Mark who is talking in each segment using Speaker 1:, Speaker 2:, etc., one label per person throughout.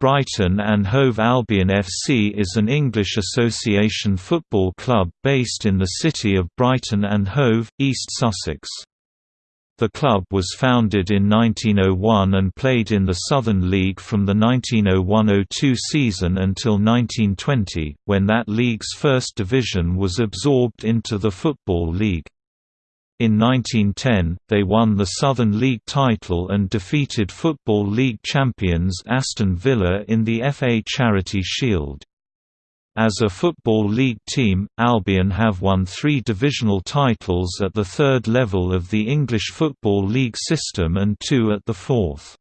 Speaker 1: Brighton and Hove Albion FC is an English association football club based in the city of Brighton and Hove, East Sussex. The club was founded in 1901 and played in the Southern League from the 1901–02 season until 1920, when that league's first division was absorbed into the Football League. In 1910, they won the Southern League title and defeated Football League champions Aston Villa in the FA Charity Shield. As a Football League team, Albion have won three divisional titles at the third level of the English Football League system and two at the fourth.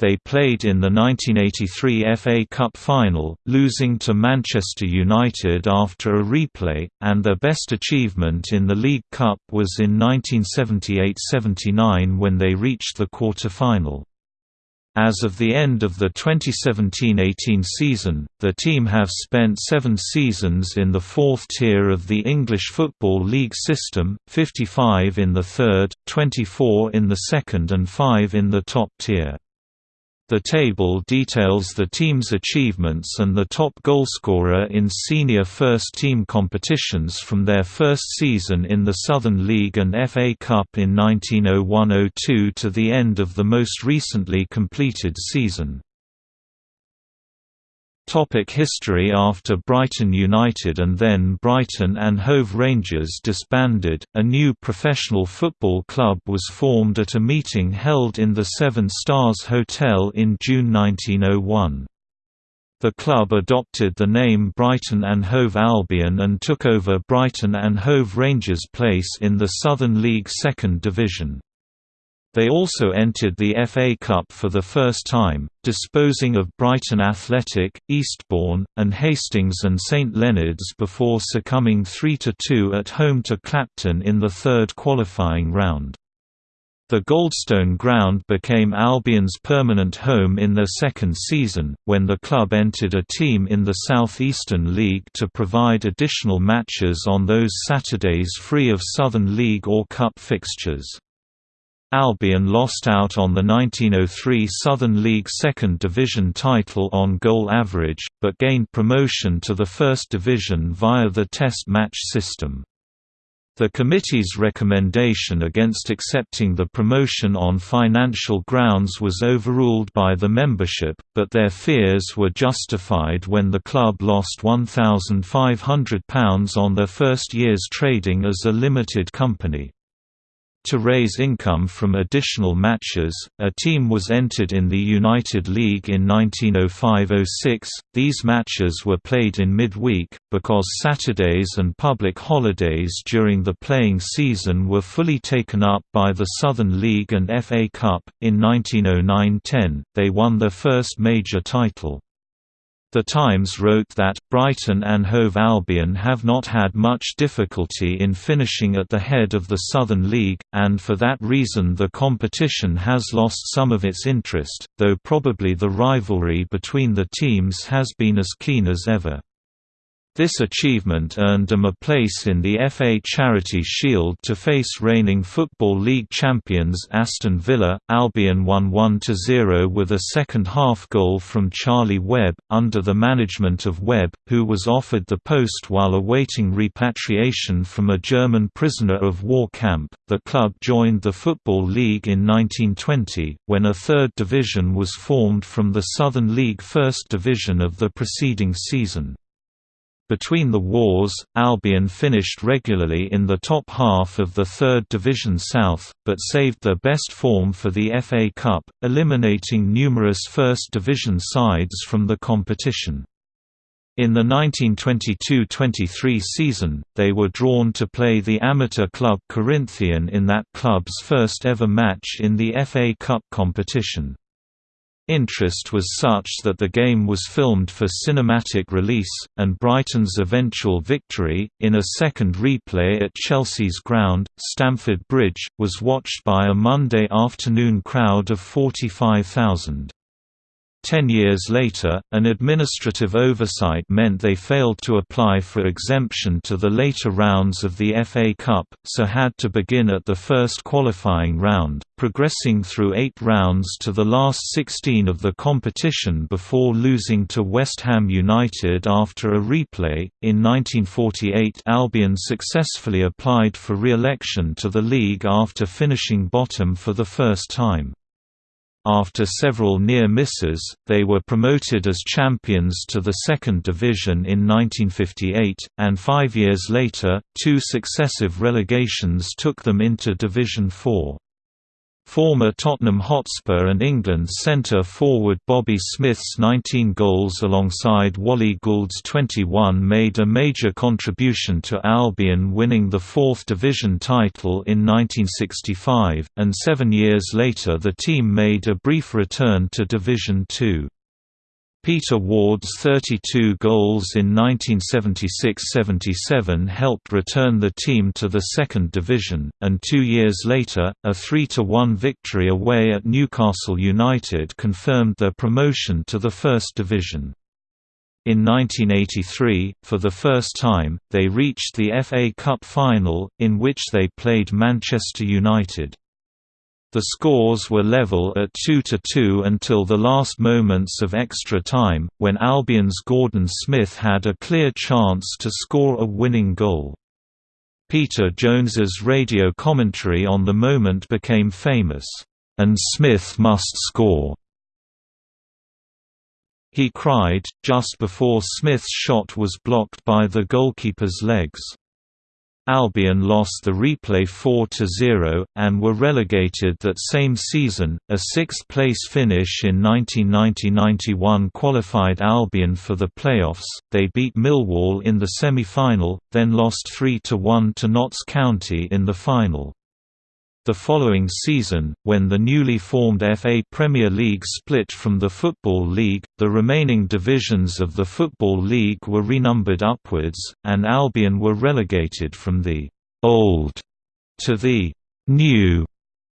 Speaker 1: They played in the 1983 FA Cup final, losing to Manchester United after a replay, and their best achievement in the League Cup was in 1978–79 when they reached the quarter-final. As of the end of the 2017–18 season, the team have spent seven seasons in the fourth tier of the English Football League system, 55 in the third, 24 in the second and 5 in the top tier. The table details the team's achievements and the top goalscorer in senior first-team competitions from their first season in the Southern League and FA Cup in 1901–02 to the end of the most recently completed season. Topic history After Brighton United and then Brighton and Hove Rangers disbanded, a new professional football club was formed at a meeting held in the Seven Stars Hotel in June 1901. The club adopted the name Brighton and Hove Albion and took over Brighton and Hove Rangers' place in the Southern League Second Division. They also entered the FA Cup for the first time, disposing of Brighton Athletic, Eastbourne, and Hastings and St Leonards before succumbing 3–2 at home to Clapton in the third qualifying round. The Goldstone Ground became Albion's permanent home in their second season, when the club entered a team in the South Eastern League to provide additional matches on those Saturdays free of Southern League or Cup fixtures. Albion lost out on the 1903 Southern League Second Division title on goal average, but gained promotion to the First Division via the Test match system. The committee's recommendation against accepting the promotion on financial grounds was overruled by the membership, but their fears were justified when the club lost £1,500 on their first year's trading as a limited company. To raise income from additional matches, a team was entered in the United League in 1905–06. These matches were played in midweek, because Saturdays and public holidays during the playing season were fully taken up by the Southern League and FA Cup. In 1909–10, they won their first major title. The Times wrote that, Brighton and Hove Albion have not had much difficulty in finishing at the head of the Southern League, and for that reason the competition has lost some of its interest, though probably the rivalry between the teams has been as keen as ever. This achievement earned them a place in the FA Charity Shield to face reigning Football League champions Aston Villa. Albion won 1–0 with a second-half goal from Charlie Webb, under the management of Webb, who was offered the post while awaiting repatriation from a German prisoner of war camp. The club joined the Football League in 1920, when a third division was formed from the Southern League First Division of the preceding season. Between the wars, Albion finished regularly in the top half of the Third Division South, but saved their best form for the FA Cup, eliminating numerous First Division sides from the competition. In the 1922–23 season, they were drawn to play the amateur club Corinthian in that club's first ever match in the FA Cup competition. Interest was such that the game was filmed for cinematic release, and Brighton's eventual victory, in a second replay at Chelsea's ground, Stamford Bridge, was watched by a Monday afternoon crowd of 45,000. Ten years later, an administrative oversight meant they failed to apply for exemption to the later rounds of the FA Cup, so had to begin at the first qualifying round, progressing through eight rounds to the last 16 of the competition before losing to West Ham United after a replay. In 1948, Albion successfully applied for re-election to the league after finishing bottom for the first time. After several near misses, they were promoted as champions to the second division in 1958, and five years later, two successive relegations took them into Division 4. Former Tottenham Hotspur and England centre-forward Bobby Smith's 19 goals alongside Wally Gould's 21 made a major contribution to Albion winning the fourth division title in 1965, and seven years later the team made a brief return to Division Two. Peter Ward's 32 goals in 1976–77 helped return the team to the second division, and two years later, a 3–1 victory away at Newcastle United confirmed their promotion to the first division. In 1983, for the first time, they reached the FA Cup final, in which they played Manchester United. The scores were level at 2–2 until the last moments of extra time, when Albion's Gordon Smith had a clear chance to score a winning goal. Peter Jones's radio commentary on the moment became famous, "'And Smith must score!' He cried, just before Smith's shot was blocked by the goalkeeper's legs. Albion lost the replay 4–0, and were relegated that same season. A sixth-place finish in 1990–91 qualified Albion for the playoffs. They beat Millwall in the semi-final, then lost 3–1 to Notts County in the final. The following season, when the newly formed FA Premier League split from the Football League, the remaining divisions of the Football League were renumbered upwards, and Albion were relegated from the «old» to the «new»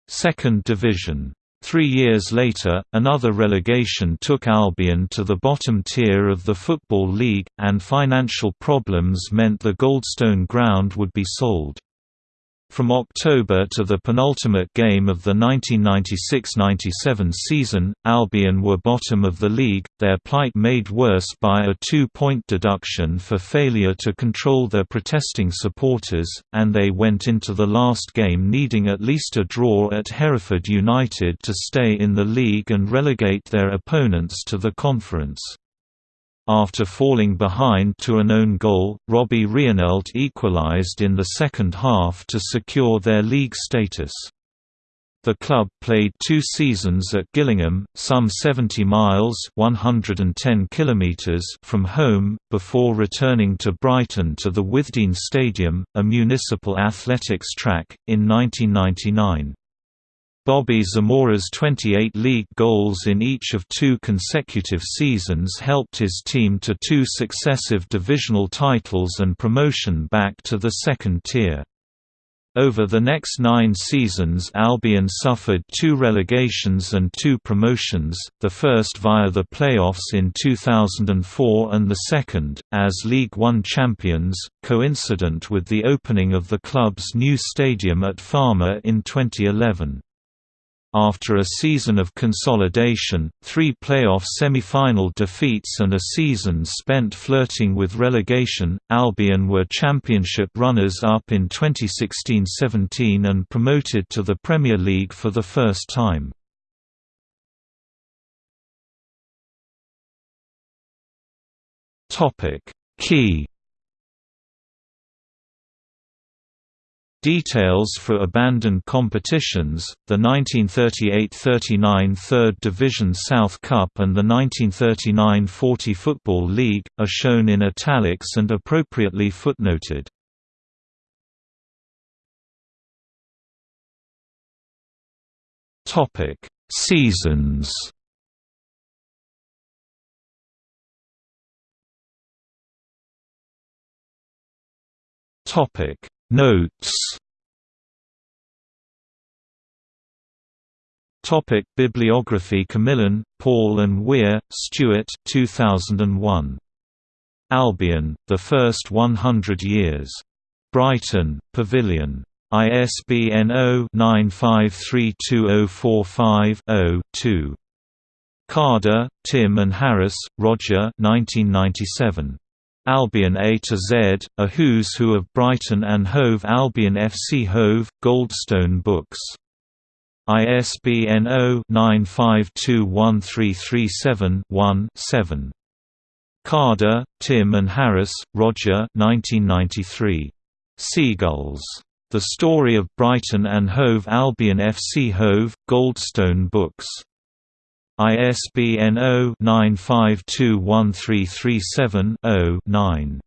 Speaker 1: second division. Three years later, another relegation took Albion to the bottom tier of the Football League, and financial problems meant the Goldstone ground would be sold. From October to the penultimate game of the 1996–97 season, Albion were bottom of the league, their plight made worse by a two-point deduction for failure to control their protesting supporters, and they went into the last game needing at least a draw at Hereford United to stay in the league and relegate their opponents to the conference. After falling behind to an own goal, Robbie Reinelt equalised in the second half to secure their league status. The club played two seasons at Gillingham, some 70 miles 110 kilometers from home, before returning to Brighton to the Withdean Stadium, a municipal athletics track, in 1999. Bobby Zamora's 28 league goals in each of two consecutive seasons helped his team to two successive divisional titles and promotion back to the second tier. Over the next nine seasons Albion suffered two relegations and two promotions, the first via the playoffs in 2004 and the second, as League One champions, coincident with the opening of the club's new stadium at Falmer in 2011. After a season of consolidation, three playoff semi-final defeats and a season spent flirting with relegation, Albion were championship runners-up in 2016–17 and promoted to the Premier League for the first time. Key Details for abandoned competitions, the 1938–39 Third Division South Cup and the 1939–40 Football League, are shown in italics and appropriately footnoted. Seasons Topic Notes Topic Bibliography Camillin, Paul and Weir, Stuart 2001. Albion, The First 100 Years. Brighton, Pavilion. ISBN 0-9532045-0-2. Carder, Tim and Harris, Roger 1997. Albion A to Z, A Who's Who of Brighton and Hove Albion FC Hove, Goldstone Books. ISBN 0-9521337-1-7. Carder, Tim and Harris, Roger 1993. Seagulls. The Story of Brighton and Hove Albion FC Hove, Goldstone Books. ISBN 0-9521337-0-9.